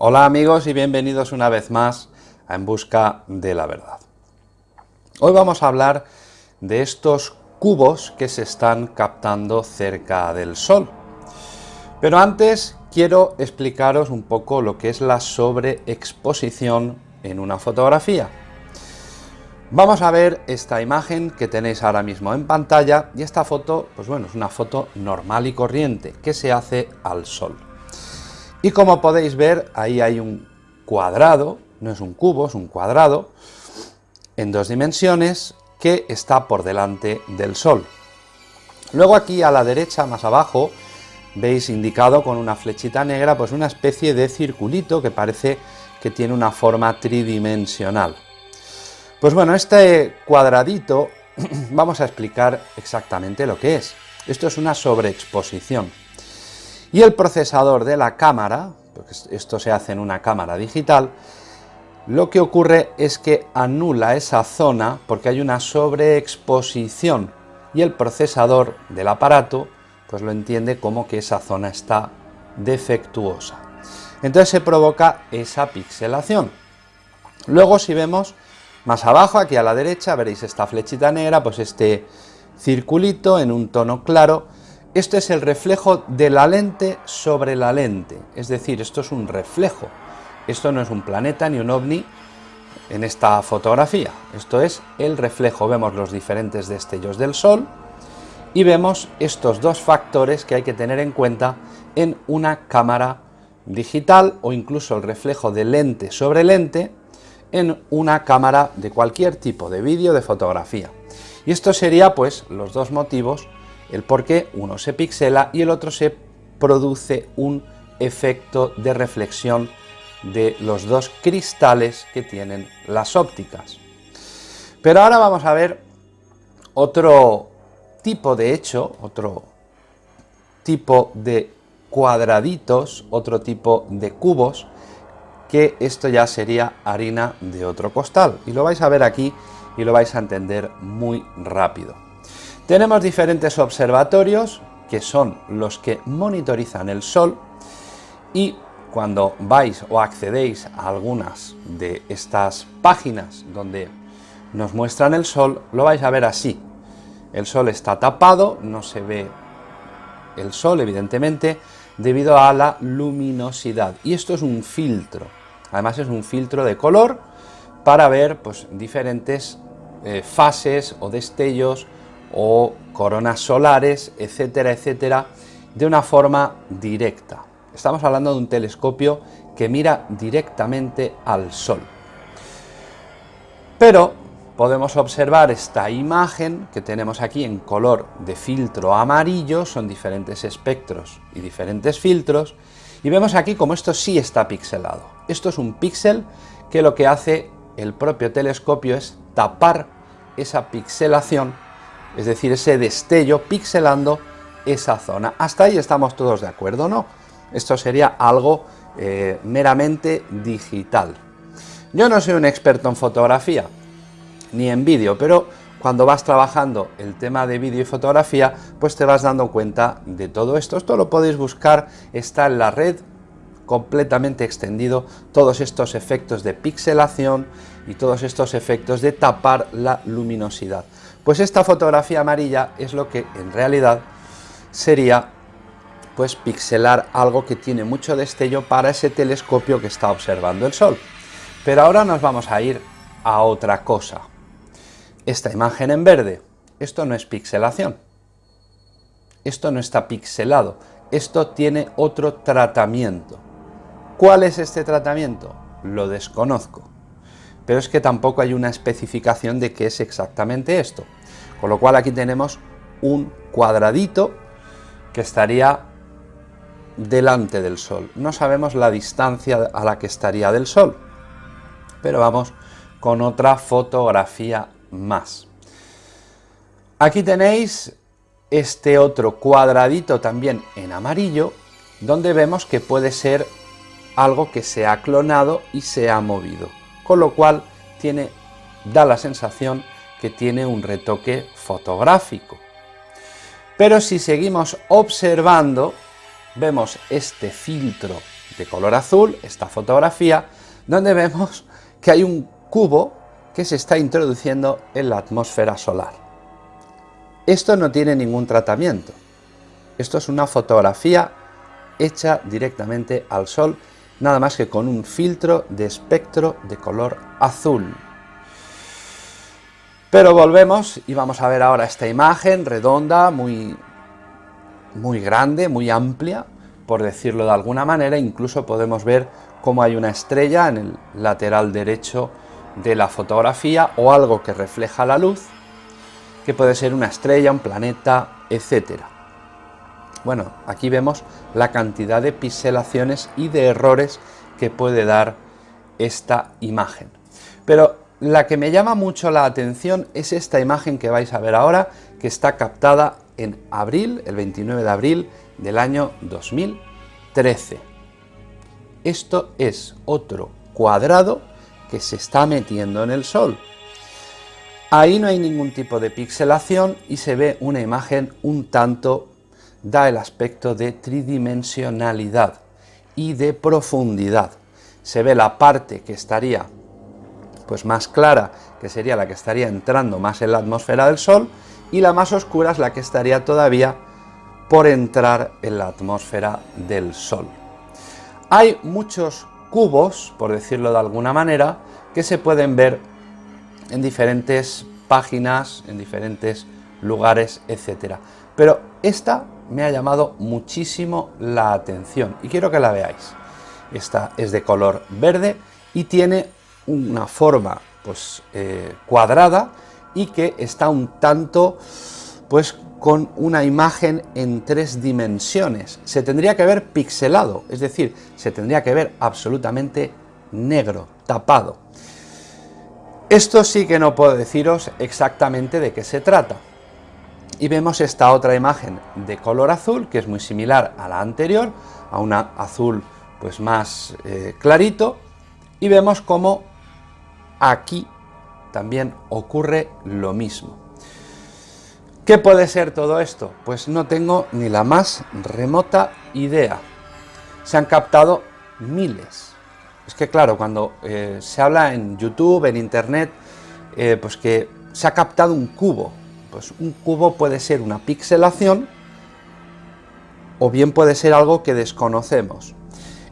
Hola amigos y bienvenidos una vez más a En Busca de la Verdad. Hoy vamos a hablar de estos cubos que se están captando cerca del Sol. Pero antes quiero explicaros un poco lo que es la sobreexposición en una fotografía. Vamos a ver esta imagen que tenéis ahora mismo en pantalla y esta foto, pues bueno, es una foto normal y corriente que se hace al sol. Y como podéis ver, ahí hay un cuadrado, no es un cubo, es un cuadrado, en dos dimensiones, que está por delante del sol. Luego aquí a la derecha, más abajo, veis indicado con una flechita negra, pues una especie de circulito que parece que tiene una forma tridimensional. Pues bueno, este cuadradito vamos a explicar exactamente lo que es. Esto es una sobreexposición. Y el procesador de la cámara, porque esto se hace en una cámara digital, lo que ocurre es que anula esa zona porque hay una sobreexposición y el procesador del aparato pues lo entiende como que esa zona está defectuosa. Entonces se provoca esa pixelación. Luego si vemos más abajo, aquí a la derecha, veréis esta flechita negra, pues este circulito en un tono claro. Este es el reflejo de la lente sobre la lente, es decir, esto es un reflejo. Esto no es un planeta ni un ovni en esta fotografía, esto es el reflejo. Vemos los diferentes destellos del Sol y vemos estos dos factores que hay que tener en cuenta en una cámara digital o incluso el reflejo de lente sobre lente en una cámara de cualquier tipo de vídeo, de fotografía. Y esto sería pues los dos motivos, el por qué uno se pixela y el otro se produce un efecto de reflexión de los dos cristales que tienen las ópticas. Pero ahora vamos a ver otro tipo de hecho, otro tipo de cuadraditos, otro tipo de cubos, que esto ya sería harina de otro costal. Y lo vais a ver aquí y lo vais a entender muy rápido. Tenemos diferentes observatorios que son los que monitorizan el Sol y cuando vais o accedéis a algunas de estas páginas donde nos muestran el Sol, lo vais a ver así. El Sol está tapado, no se ve el Sol evidentemente, debido a la luminosidad. Y esto es un filtro. Además es un filtro de color para ver pues, diferentes eh, fases o destellos o coronas solares, etcétera, etcétera, de una forma directa. Estamos hablando de un telescopio que mira directamente al Sol. Pero podemos observar esta imagen que tenemos aquí en color de filtro amarillo, son diferentes espectros y diferentes filtros, y vemos aquí como esto sí está pixelado. Esto es un píxel que lo que hace el propio telescopio es tapar esa pixelación, es decir, ese destello pixelando esa zona. Hasta ahí estamos todos de acuerdo, ¿no? Esto sería algo eh, meramente digital. Yo no soy un experto en fotografía, ni en vídeo, pero cuando vas trabajando el tema de vídeo y fotografía, pues te vas dando cuenta de todo esto. Esto lo podéis buscar, está en la red completamente extendido todos estos efectos de pixelación y todos estos efectos de tapar la luminosidad. Pues esta fotografía amarilla es lo que en realidad sería pues pixelar algo que tiene mucho destello para ese telescopio que está observando el Sol. Pero ahora nos vamos a ir a otra cosa esta imagen en verde. Esto no es pixelación. Esto no está pixelado. Esto tiene otro tratamiento. ¿Cuál es este tratamiento? Lo desconozco. Pero es que tampoco hay una especificación de qué es exactamente esto. Con lo cual aquí tenemos un cuadradito que estaría delante del Sol. No sabemos la distancia a la que estaría del Sol, pero vamos con otra fotografía más. Aquí tenéis este otro cuadradito también en amarillo, donde vemos que puede ser algo que se ha clonado y se ha movido, con lo cual tiene, da la sensación que tiene un retoque fotográfico. Pero si seguimos observando, vemos este filtro de color azul, esta fotografía, donde vemos que hay un cubo que se está introduciendo en la atmósfera solar. Esto no tiene ningún tratamiento. Esto es una fotografía hecha directamente al sol, nada más que con un filtro de espectro de color azul. Pero volvemos y vamos a ver ahora esta imagen redonda, muy, muy grande, muy amplia, por decirlo de alguna manera. Incluso podemos ver cómo hay una estrella en el lateral derecho de la fotografía o algo que refleja la luz, que puede ser una estrella, un planeta, etc. Bueno, aquí vemos la cantidad de pixelaciones y de errores que puede dar esta imagen. Pero la que me llama mucho la atención es esta imagen que vais a ver ahora, que está captada en abril, el 29 de abril del año 2013. Esto es otro cuadrado que se está metiendo en el Sol. Ahí no hay ningún tipo de pixelación y se ve una imagen un tanto, da el aspecto de tridimensionalidad y de profundidad. Se ve la parte que estaría pues más clara, que sería la que estaría entrando más en la atmósfera del Sol, y la más oscura es la que estaría todavía por entrar en la atmósfera del Sol. Hay muchos cubos, por decirlo de alguna manera, que se pueden ver en diferentes páginas, en diferentes lugares, etc. Pero esta me ha llamado muchísimo la atención y quiero que la veáis. Esta es de color verde y tiene una forma pues, eh, cuadrada y que está un tanto pues, con una imagen en tres dimensiones. Se tendría que ver pixelado, es decir, se tendría que ver absolutamente negro, tapado. Esto sí que no puedo deciros exactamente de qué se trata. Y vemos esta otra imagen de color azul, que es muy similar a la anterior, a una azul pues más eh, clarito, y vemos cómo Aquí también ocurre lo mismo. ¿Qué puede ser todo esto? Pues no tengo ni la más remota idea. Se han captado miles. Es que claro, cuando eh, se habla en YouTube, en Internet, eh, pues que se ha captado un cubo. Pues un cubo puede ser una pixelación o bien puede ser algo que desconocemos.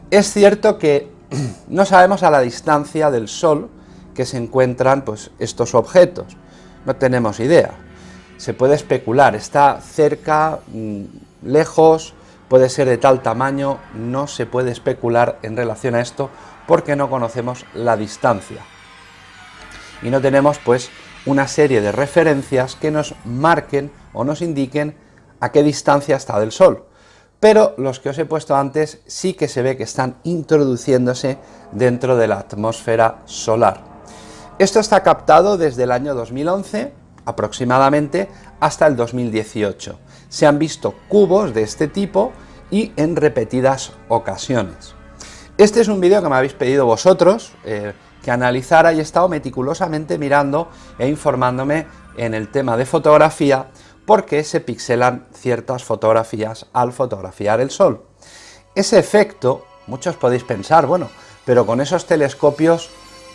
Es cierto que no sabemos a la distancia del Sol que se encuentran pues, estos objetos. No tenemos idea. Se puede especular, está cerca, mm, lejos, puede ser de tal tamaño, no se puede especular en relación a esto porque no conocemos la distancia. Y no tenemos pues una serie de referencias que nos marquen o nos indiquen a qué distancia está del Sol. Pero los que os he puesto antes sí que se ve que están introduciéndose dentro de la atmósfera solar. Esto está captado desde el año 2011 aproximadamente hasta el 2018. Se han visto cubos de este tipo y en repetidas ocasiones. Este es un vídeo que me habéis pedido vosotros eh, que analizara y he estado meticulosamente mirando e informándome en el tema de fotografía porque se pixelan ciertas fotografías al fotografiar el sol. Ese efecto, muchos podéis pensar, bueno, pero con esos telescopios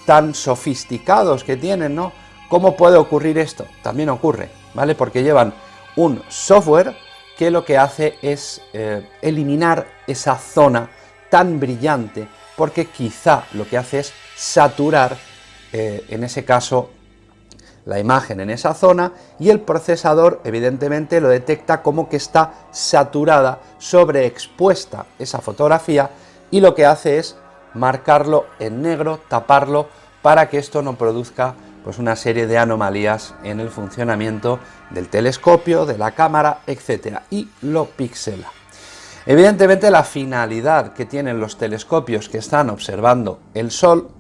tan sofisticados que tienen, ¿no? ¿Cómo puede ocurrir esto? También ocurre, ¿vale? Porque llevan un software que lo que hace es eh, eliminar esa zona tan brillante, porque quizá lo que hace es saturar, eh, en ese caso, la imagen en esa zona y el procesador evidentemente lo detecta como que está saturada, sobreexpuesta esa fotografía y lo que hace es marcarlo en negro, taparlo, para que esto no produzca pues, una serie de anomalías en el funcionamiento del telescopio, de la cámara, etc. y lo pixela. Evidentemente la finalidad que tienen los telescopios que están observando el Sol,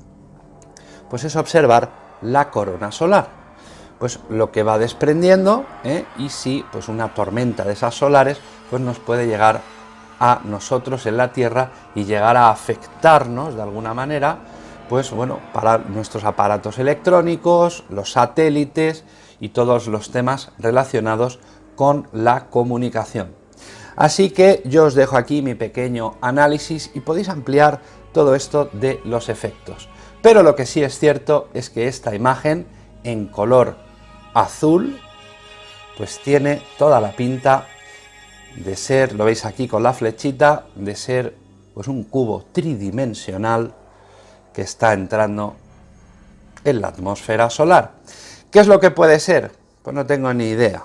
pues es observar la corona solar. Pues lo que va desprendiendo, ¿eh? y si pues una tormenta de esas solares, pues nos puede llegar a nosotros en la Tierra y llegar a afectarnos de alguna manera, pues bueno, para nuestros aparatos electrónicos, los satélites y todos los temas relacionados con la comunicación. Así que yo os dejo aquí mi pequeño análisis y podéis ampliar todo esto de los efectos. Pero lo que sí es cierto es que esta imagen en color azul pues tiene toda la pinta de ser, lo veis aquí con la flechita, de ser pues un cubo tridimensional que está entrando en la atmósfera solar. ¿Qué es lo que puede ser? Pues no tengo ni idea.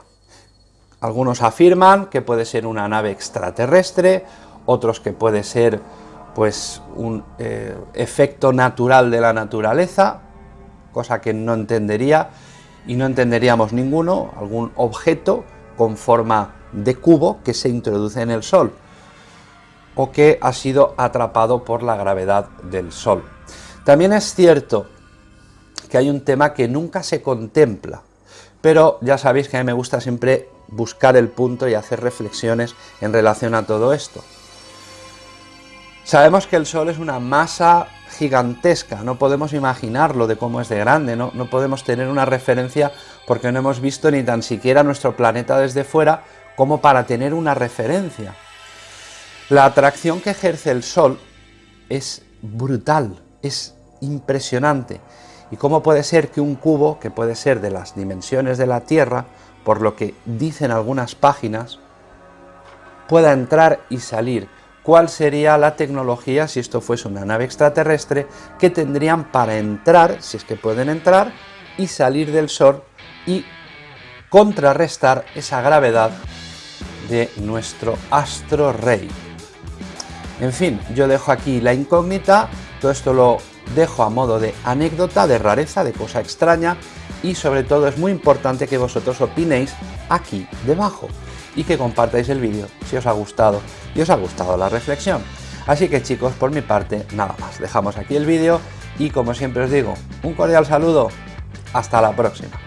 Algunos afirman que puede ser una nave extraterrestre, otros que puede ser pues un eh, efecto natural de la naturaleza, cosa que no entendería, y no entenderíamos ninguno, algún objeto con forma de cubo que se introduce en el Sol, o que ha sido atrapado por la gravedad del Sol. También es cierto que hay un tema que nunca se contempla, pero ya sabéis que a mí me gusta siempre buscar el punto y hacer reflexiones en relación a todo esto. Sabemos que el Sol es una masa gigantesca, no podemos imaginarlo de cómo es de grande, no, podemos tener una referencia porque no hemos visto ni tan siquiera nuestro planeta desde fuera como para tener una referencia. La atracción que ejerce el Sol es brutal, es impresionante. ¿Y cómo puede ser que un cubo, que puede ser de las dimensiones de la Tierra, por lo que dicen algunas páginas, pueda entrar y salir? ¿Cuál sería la tecnología, si esto fuese una nave extraterrestre, que tendrían para entrar, si es que pueden entrar, y salir del Sol y contrarrestar esa gravedad de nuestro astro rey? En fin, yo dejo aquí la incógnita, todo esto lo dejo a modo de anécdota, de rareza, de cosa extraña y sobre todo es muy importante que vosotros opinéis aquí debajo y que compartáis el vídeo si os ha gustado y os ha gustado la reflexión. Así que chicos, por mi parte, nada más. Dejamos aquí el vídeo y como siempre os digo, un cordial saludo. Hasta la próxima.